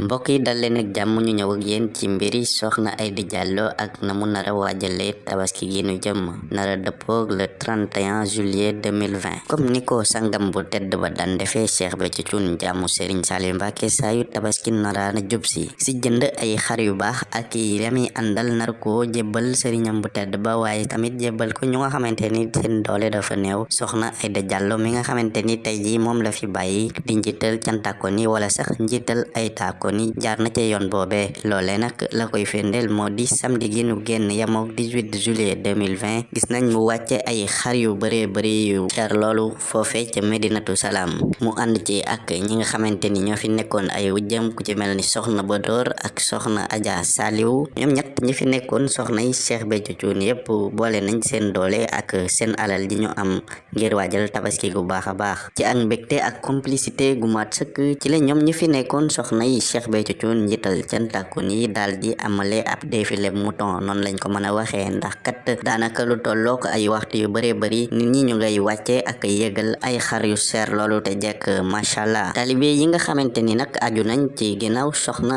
mbokk yi dal leen ak jàmm ñu ñëw ak yéen ci mbiri soxna Aida Diallo ak na mu nara waajale tabaski gi nu jëm nara dëppoog le 31 juillet 2020 comme ni ko sangam bu tedd ba daan defee Cheikh Béthio Thioune jàmmu Serigne Saliou Mbacké saa yu tabaski nara na jub si si jënd ay xar yu baax ak yami àndal nar ko jébbal sëriñam bu tedd ba waaye tamit jébbal ko ñu nga xamante ni seen doole dafa néew. Soxna Aida Diallo mi nga xamante ni ji moom la fi bàyyi di njiital cantakon yi wala sax njiital ay taako ni jaar na ca yoon boobee loole nag la koy firndeel moo di samedi gi nu génn yamook 18 juillet 2020 gis nañ mu wàcce ay xar yu bëree bëri yu jar loolu. Foofe ca Medinatu Salaam. Mu ànd ci ak ñi nga xamante ni ñoo fi nekkoon ay wujjam ku ci mel ni soxna Bodor ak soxna Adja Saliou. Ñoom ñett ñi fi nekkoon soxna yi Cheikh Béthio Thioune yépp boole nañ seen doole ak seen alal ji ñu am ngir waajal tabaski gu baax a baax. Ci ak mbégte ak complicité gu mat sëkk ci la ñoom ñi fi nekkoon soxna Cheikh Béthio Thioune njiital cantakun yi daal di amale ab défilé mouton noonu lañ ko mën a ndax kat daanaka lu tollook ay waxtu yu bëree bëri nit ñi ñu ngay wàcce ak yëgal ay xar yu seer loolu te macha allah. Talibe yi nga xamante ni nag aju nañ ci ginnaaw soxna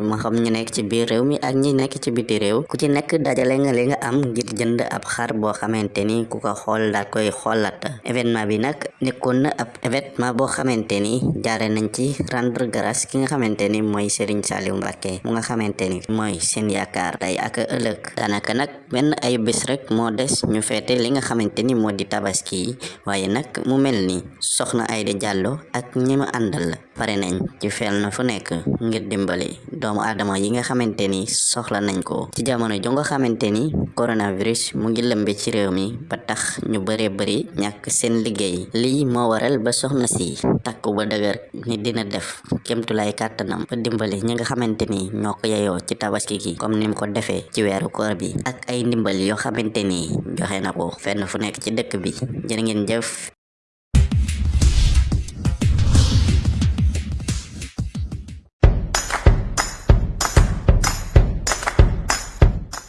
ma xam ñu nekk ci biir réew mi ak ñi nekk ci biti réew. Ku ci nekk dajale nga li nga am ngir jënd ab xar boo xamante ni ku ko xool daal koy xoolaat. Événement bi nag nekkoon na ab événement boo xamante ni jaare nañ ci rendre grâce ki nga xamante ni mooy Serigne Saliou Mbacké mu nga xamante ni mooy seen yaakaar tey ak ëllëg daanaka nag benn ay bés rek moo des ñu feete li nga xamante ni. Moo di tabaski yi waaye nag mu mel ni soxna Aida Diallo ak ñi ma àndal pare nañ ci fel na fu nekk ngir dimbali doomu aadama yi nga xamante ni soxla nañ ko. Ci jamono jo nga xamante coronavirus mu ngi lëmbe ci réew mi ba tax ñu bëree bëri ñàkk seen liggéey. Lii moo waral ba soxna si takku ba dëgër ni dina def kémtulaay kàttanam ba dimbali ñi nga xamante ni ñoo ci tabaski gi comme ni mu ko defee ci weeru koor bi ak ay ndimbal yoo xamante ni joxe na ko fenn fu nekk ci dëkk bi. Jërë ngeen jëf